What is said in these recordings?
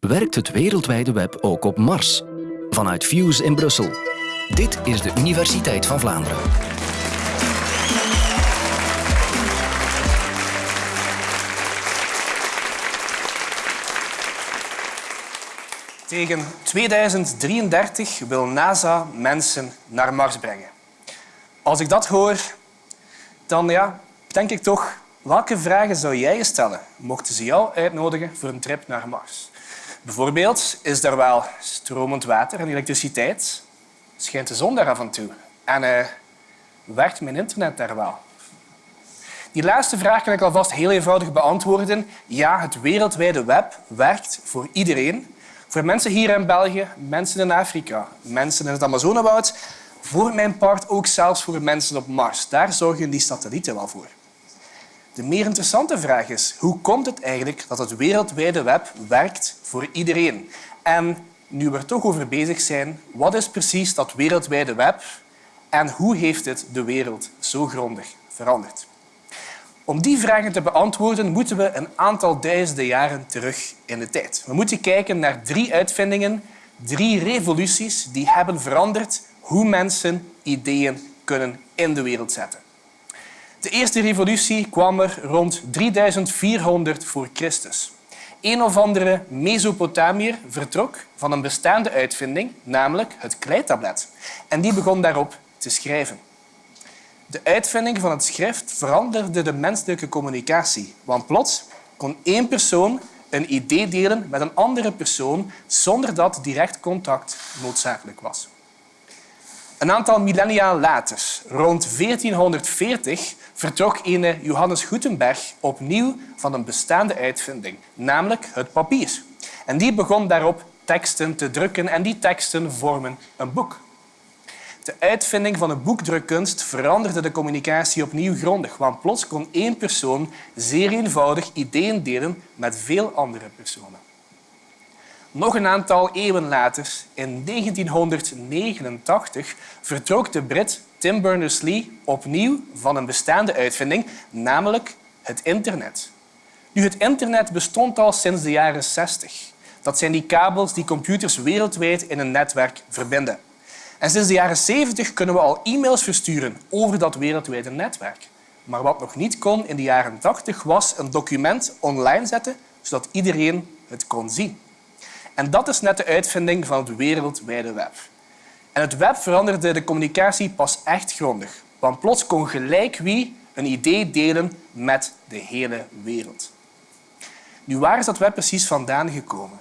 werkt het wereldwijde web ook op Mars. Vanuit Fuse in Brussel. Dit is de Universiteit van Vlaanderen. Tegen 2033 wil NASA mensen naar Mars brengen. Als ik dat hoor, dan ja, denk ik toch, welke vragen zou jij stellen mochten ze jou uitnodigen voor een trip naar Mars? Bijvoorbeeld, is er wel stromend water en elektriciteit? Schijnt de zon daar af en toe? En uh, werkt mijn internet daar wel? Die laatste vraag kan ik alvast heel eenvoudig beantwoorden. Ja, het wereldwijde web werkt voor iedereen. Voor mensen hier in België, mensen in Afrika, mensen in het Amazonewoud, voor mijn part ook zelfs voor mensen op Mars. Daar zorgen die satellieten wel voor. De meer interessante vraag is, hoe komt het eigenlijk dat het wereldwijde web werkt voor iedereen? En nu we er toch over bezig zijn, wat is precies dat wereldwijde web en hoe heeft het de wereld zo grondig veranderd? Om die vragen te beantwoorden moeten we een aantal duizenden jaren terug in de tijd. We moeten kijken naar drie uitvindingen, drie revoluties die hebben veranderd hoe mensen ideeën kunnen in de wereld zetten. De eerste revolutie kwam er rond 3400 voor Christus. Een of andere Mesopotamiër vertrok van een bestaande uitvinding, namelijk het kleitablet. En die begon daarop te schrijven. De uitvinding van het schrift veranderde de menselijke communicatie. Want plots kon één persoon een idee delen met een andere persoon zonder dat direct contact noodzakelijk was. Een aantal millennia later, rond 1440, vertrok ene Johannes Gutenberg opnieuw van een bestaande uitvinding, namelijk het papier. En die begon daarop teksten te drukken en die teksten vormen een boek. De uitvinding van de boekdrukkunst veranderde de communicatie opnieuw grondig, want plots kon één persoon zeer eenvoudig ideeën delen met veel andere personen. Nog een aantal eeuwen later, in 1989, vertrok de Brit Tim Berners-Lee opnieuw van een bestaande uitvinding, namelijk het internet. Nu, het internet bestond al sinds de jaren 60. Dat zijn die kabels die computers wereldwijd in een netwerk verbinden. En sinds de jaren 70 kunnen we al e-mails versturen over dat wereldwijde netwerk. Maar wat nog niet kon in de jaren 80 was een document online zetten zodat iedereen het kon zien. En dat is net de uitvinding van het wereldwijde web. En het web veranderde de communicatie pas echt grondig. Want plots kon gelijk wie een idee delen met de hele wereld. Nu, waar is dat web precies vandaan gekomen?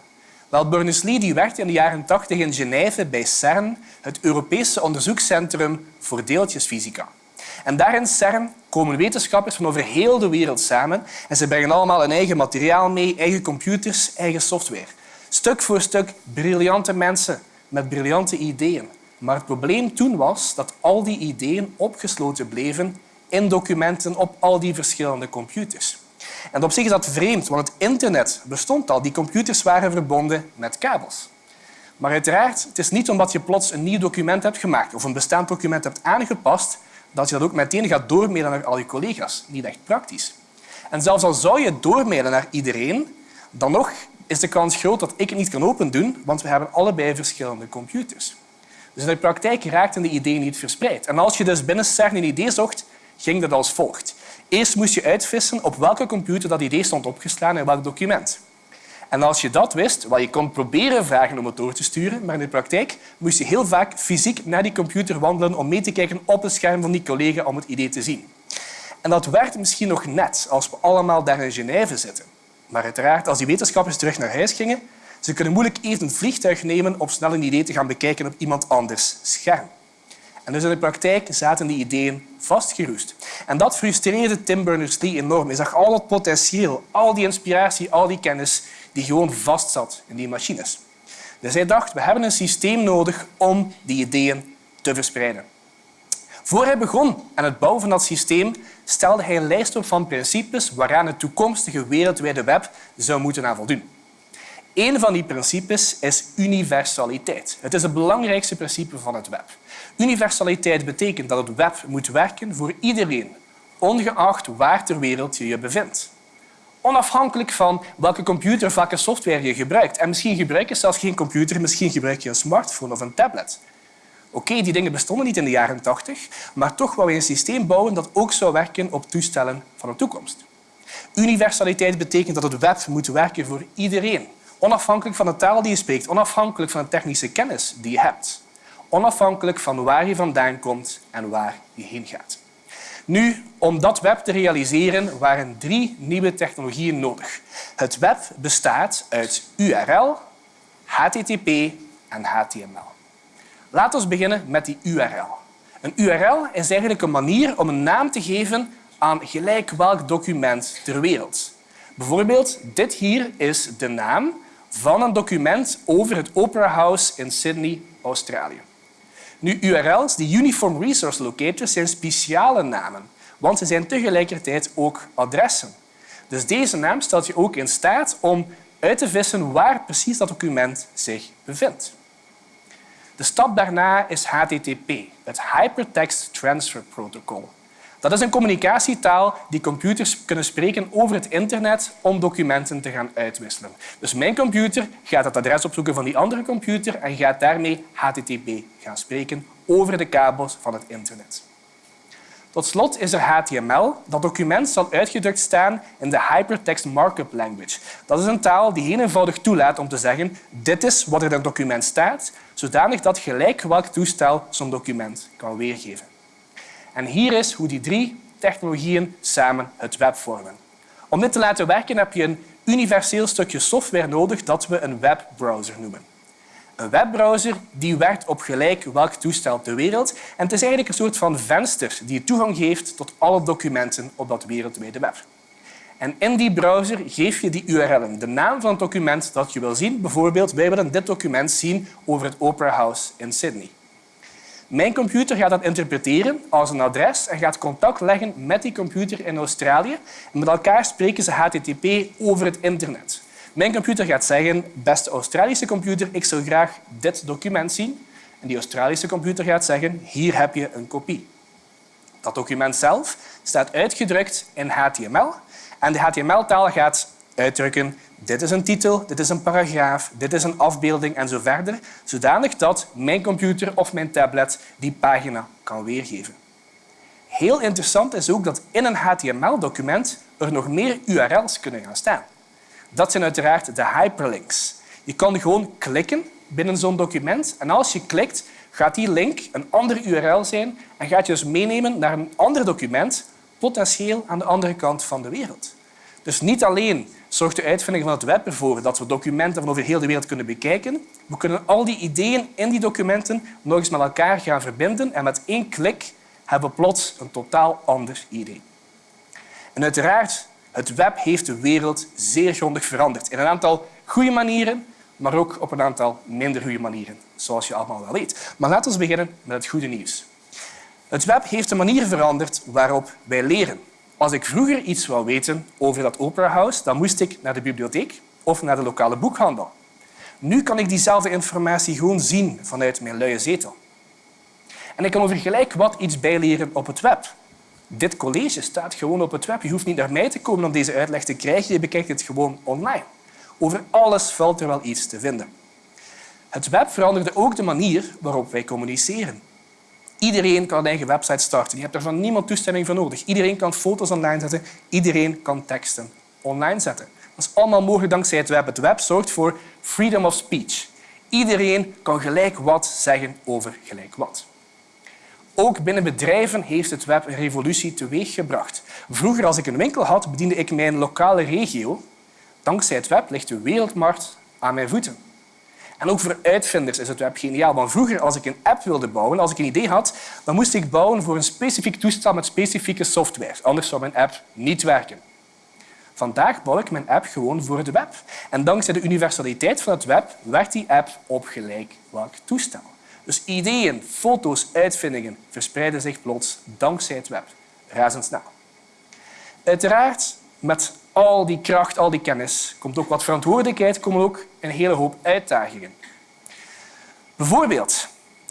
Wel, Berners-Lee werkte in de jaren 80 in Genève bij CERN, het Europese onderzoekscentrum voor deeltjesfysica. En daar in CERN komen wetenschappers van over heel de wereld samen en ze brengen allemaal een eigen materiaal mee, eigen computers, eigen software. Stuk voor stuk briljante mensen met briljante ideeën. Maar het probleem toen was dat al die ideeën opgesloten bleven in documenten op al die verschillende computers. En op zich is dat vreemd, want het internet bestond al. Die computers waren verbonden met kabels. Maar uiteraard, het is niet omdat je plots een nieuw document hebt gemaakt of een bestaand document hebt aangepast, dat je dat ook meteen gaat doormailen naar al je collega's. Niet echt praktisch. En zelfs al zou je doormailen naar iedereen, dan nog is de kans groot dat ik het niet kan opendoen, want we hebben allebei verschillende computers. Dus in de praktijk raakten de ideeën niet verspreid. En als je dus binnen CERN een idee zocht, ging dat als volgt. Eerst moest je uitvissen op welke computer dat idee stond opgeslagen in welk document. En als je dat wist, wel, je kon proberen vragen om het door te sturen, maar in de praktijk moest je heel vaak fysiek naar die computer wandelen om mee te kijken op het scherm van die collega om het idee te zien. En dat werkt misschien nog net als we allemaal daar in Genève zitten. Maar uiteraard, als die wetenschappers terug naar huis gingen, ze kunnen moeilijk even een vliegtuig nemen om snel een idee te gaan bekijken op iemand anders scherm. En dus in de praktijk zaten die ideeën vastgeroest. En dat frustreerde Tim Berners-Lee enorm. Hij zag al dat potentieel, al die inspiratie, al die kennis die gewoon vastzat in die machines. Dus hij dacht, we hebben een systeem nodig om die ideeën te verspreiden. Voor hij begon aan het bouwen van dat systeem, stelde hij een lijst op van principes waaraan het toekomstige wereldwijde web zou moeten aan voldoen. Een van die principes is universaliteit. Het is het belangrijkste principe van het web. Universaliteit betekent dat het web moet werken voor iedereen, ongeacht waar ter wereld je je bevindt. Onafhankelijk van welke computer welke software je gebruikt. En misschien gebruik je zelfs geen computer, misschien gebruik je een smartphone of een tablet. Oké, die dingen bestonden niet in de jaren 80, maar toch wou je een systeem bouwen dat ook zou werken op toestellen van de toekomst. Universaliteit betekent dat het web moet werken voor iedereen. Onafhankelijk van de taal die je spreekt, onafhankelijk van de technische kennis die je hebt. Onafhankelijk van waar je vandaan komt en waar je heen gaat. Nu, om dat web te realiseren waren drie nieuwe technologieën nodig. Het web bestaat uit URL, HTTP en HTML. Laten we beginnen met die URL. Een URL is eigenlijk een manier om een naam te geven aan gelijk welk document ter wereld. Bijvoorbeeld, dit hier is de naam van een document over het Opera House in Sydney, Australië. Nu, URL's, die Uniform Resource Locators, zijn speciale namen, want ze zijn tegelijkertijd ook adressen. Dus deze naam stelt je ook in staat om uit te vissen waar precies dat document zich bevindt. De stap daarna is HTTP, het Hypertext Transfer Protocol. Dat is een communicatietaal die computers kunnen spreken over het internet om documenten te gaan uitwisselen. Dus mijn computer gaat het adres opzoeken van die andere computer en gaat daarmee HTTP gaan spreken over de kabels van het internet. Tot slot is er HTML. Dat document zal uitgedrukt staan in de Hypertext Markup Language. Dat is een taal die heel eenvoudig toelaat om te zeggen dit is wat er in het document staat, zodanig dat gelijk welk toestel zo'n document kan weergeven. En hier is hoe die drie technologieën samen het web vormen. Om dit te laten werken heb je een universeel stukje software nodig dat we een webbrowser noemen. Een webbrowser die werkt op gelijk welk toestel ter wereld en het is eigenlijk een soort van venster die toegang geeft tot alle documenten op dat wereldwijde web. En in die browser geef je die URL'en, de naam van het document dat je wil zien. Bijvoorbeeld, wij willen dit document zien over het Opera House in Sydney. Mijn computer gaat dat interpreteren als een adres en gaat contact leggen met die computer in Australië. En met elkaar spreken ze HTTP over het internet. Mijn computer gaat zeggen, beste Australische computer, ik zou graag dit document zien. En die Australische computer gaat zeggen, hier heb je een kopie. Dat document zelf staat uitgedrukt in HTML en de HTML-taal gaat uitdrukken dit is een titel, dit is een paragraaf, dit is een afbeelding en zo verder, zodanig dat mijn computer of mijn tablet die pagina kan weergeven. Heel interessant is ook dat in een HTML-document er nog meer URL's kunnen gaan staan. Dat zijn uiteraard de hyperlinks. Je kan gewoon klikken binnen zo'n document en als je klikt, gaat die link een andere URL zijn en gaat je dus meenemen naar een ander document, potentieel aan de andere kant van de wereld. Dus niet alleen zorgt de uitvinding van het web ervoor dat we documenten van over heel de wereld kunnen bekijken, we kunnen al die ideeën in die documenten nog eens met elkaar gaan verbinden en met één klik hebben we plots een totaal ander idee. En uiteraard, het web heeft de wereld zeer grondig veranderd. In een aantal goede manieren, maar ook op een aantal minder goede manieren, zoals je allemaal wel weet. Maar laten we beginnen met het goede nieuws. Het web heeft de manier veranderd waarop wij leren. Als ik vroeger iets wou weten over dat Opera House, dan moest ik naar de bibliotheek of naar de lokale boekhandel. Nu kan ik diezelfde informatie gewoon zien vanuit mijn luie zetel. En ik kan over gelijk wat iets bijleren op het web. Dit college staat gewoon op het web. Je hoeft niet naar mij te komen om deze uitleg te krijgen. Je bekijkt het gewoon online. Over alles valt er wel iets te vinden. Het web veranderde ook de manier waarop wij communiceren. Iedereen kan een eigen website starten. Je hebt er van niemand toestemming voor nodig. Iedereen kan foto's online zetten. Iedereen kan teksten online zetten. Dat is allemaal mogelijk dankzij het web. Het web zorgt voor freedom of speech. Iedereen kan gelijk wat zeggen over gelijk wat. Ook binnen bedrijven heeft het web een revolutie teweeggebracht. Vroeger, als ik een winkel had, bediende ik mijn lokale regio. Dankzij het web ligt de wereldmarkt aan mijn voeten. En ook voor uitvinders is het web geniaal. Want vroeger, als ik een app wilde bouwen, als ik een idee had, dan moest ik bouwen voor een specifiek toestel met specifieke software. Anders zou mijn app niet werken. Vandaag bouw ik mijn app gewoon voor het web. En dankzij de universaliteit van het web werkt die app op gelijk welk toestel. Dus ideeën, foto's, uitvindingen verspreiden zich plots dankzij het web. Razendsnel. Uiteraard, met al die kracht, al die kennis, komt ook wat verantwoordelijkheid, komen ook een hele hoop uitdagingen. Bijvoorbeeld,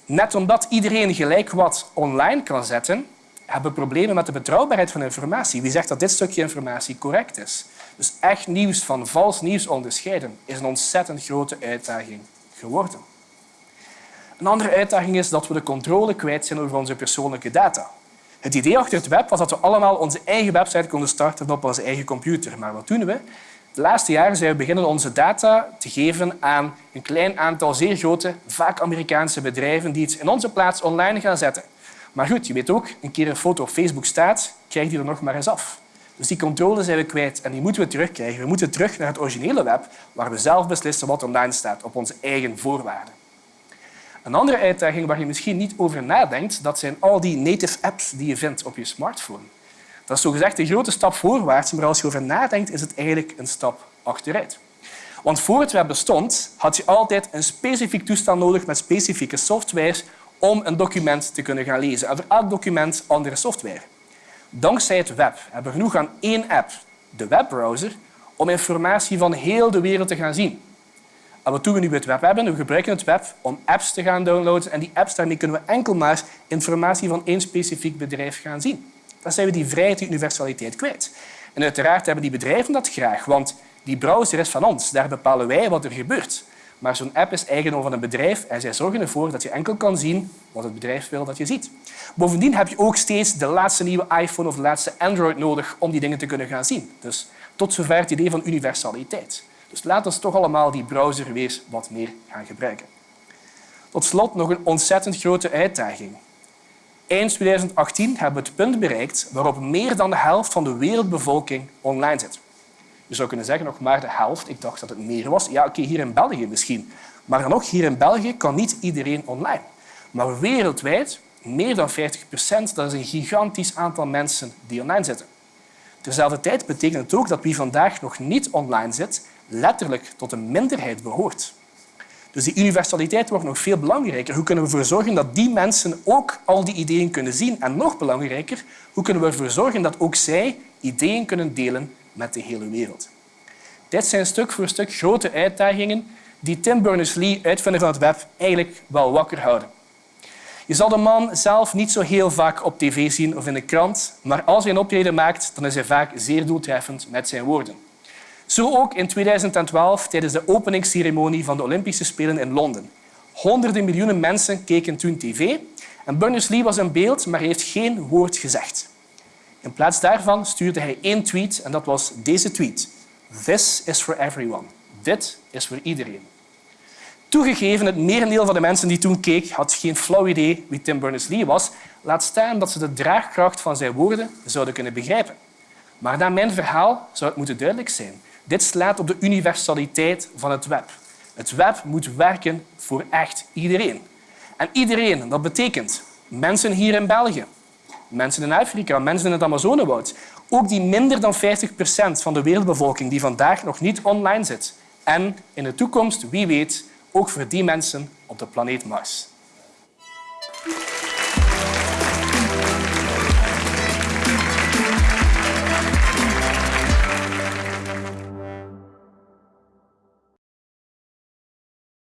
net omdat iedereen gelijk wat online kan zetten, hebben problemen met de betrouwbaarheid van informatie. Wie zegt dat dit stukje informatie correct is? Dus echt nieuws van vals nieuws onderscheiden is een ontzettend grote uitdaging geworden. Een andere uitdaging is dat we de controle kwijt zijn over onze persoonlijke data. Het idee achter het web was dat we allemaal onze eigen website konden starten op onze eigen computer. Maar wat doen we? De laatste jaren zijn we beginnen onze data te geven aan een klein aantal zeer grote, vaak Amerikaanse bedrijven die iets in onze plaats online gaan zetten. Maar goed, je weet ook, een keer een foto op Facebook staat, krijg je er nog maar eens af. Dus die controle zijn we kwijt en die moeten we terugkrijgen. We moeten terug naar het originele web, waar we zelf beslissen wat online staat, op onze eigen voorwaarden. Een andere uitdaging waar je misschien niet over nadenkt, dat zijn al die native apps die je vindt op je smartphone. Dat is zogezegd een grote stap voorwaarts, maar als je over nadenkt, is het eigenlijk een stap achteruit. Want voor het web bestond, had je altijd een specifiek toestel nodig met specifieke software om een document te kunnen gaan lezen. En voor elk document andere software. Dankzij het web hebben we genoeg aan één app, de webbrowser, om informatie van heel de wereld te gaan zien. En wat doen we nu bij het web hebben? We gebruiken het web om apps te gaan downloaden en die apps daarmee kunnen we enkel maar informatie van één specifiek bedrijf gaan zien. Dan zijn we die vrijheid, die universaliteit kwijt. En uiteraard hebben die bedrijven dat graag, want die browser is van ons. Daar bepalen wij wat er gebeurt. Maar zo'n app is eigendom van een bedrijf en zij zorgen ervoor dat je enkel kan zien wat het bedrijf wil dat je ziet. Bovendien heb je ook steeds de laatste nieuwe iPhone of de laatste Android nodig om die dingen te kunnen gaan zien. Dus tot zover het idee van universaliteit. Dus laten we toch allemaal die browser weer wat meer gaan gebruiken. Tot slot nog een ontzettend grote uitdaging. Eind 2018 hebben we het punt bereikt waarop meer dan de helft van de wereldbevolking online zit. Je zou kunnen zeggen nog maar de helft. Ik dacht dat het meer was. Ja, oké, hier in België misschien. Maar dan ook hier in België kan niet iedereen online. Maar wereldwijd, meer dan 50 procent, dat is een gigantisch aantal mensen die online zitten. Terzelfde tijd betekent het ook dat wie vandaag nog niet online zit, letterlijk tot een minderheid behoort. Dus die universaliteit wordt nog veel belangrijker. Hoe kunnen we ervoor zorgen dat die mensen ook al die ideeën kunnen zien? En nog belangrijker, hoe kunnen we ervoor zorgen dat ook zij ideeën kunnen delen met de hele wereld? Dit zijn stuk voor stuk grote uitdagingen die Tim Berners-Lee, uitvinder van het web, eigenlijk wel wakker houden. Je zal de man zelf niet zo heel vaak op tv zien of in de krant, maar als hij een optreden maakt, dan is hij vaak zeer doeltreffend met zijn woorden. Zo ook in 2012 tijdens de openingsceremonie van de Olympische Spelen in Londen. Honderden miljoenen mensen keken toen tv en Berners-Lee was in beeld, maar heeft geen woord gezegd. In plaats daarvan stuurde hij één tweet en dat was deze tweet. This is for everyone. Dit is voor iedereen. Toegegeven, het merendeel van de mensen die toen keek had geen flauw idee wie Tim Berners-Lee was, laat staan dat ze de draagkracht van zijn woorden zouden kunnen begrijpen. Maar na mijn verhaal zou het moeten duidelijk zijn. Dit slaat op de universaliteit van het web. Het web moet werken voor echt iedereen. En iedereen, dat betekent mensen hier in België, mensen in Afrika, mensen in het Amazonewoud, ook die minder dan 50 procent van de wereldbevolking die vandaag nog niet online zit. En in de toekomst, wie weet, ook voor die mensen op de planeet Mars.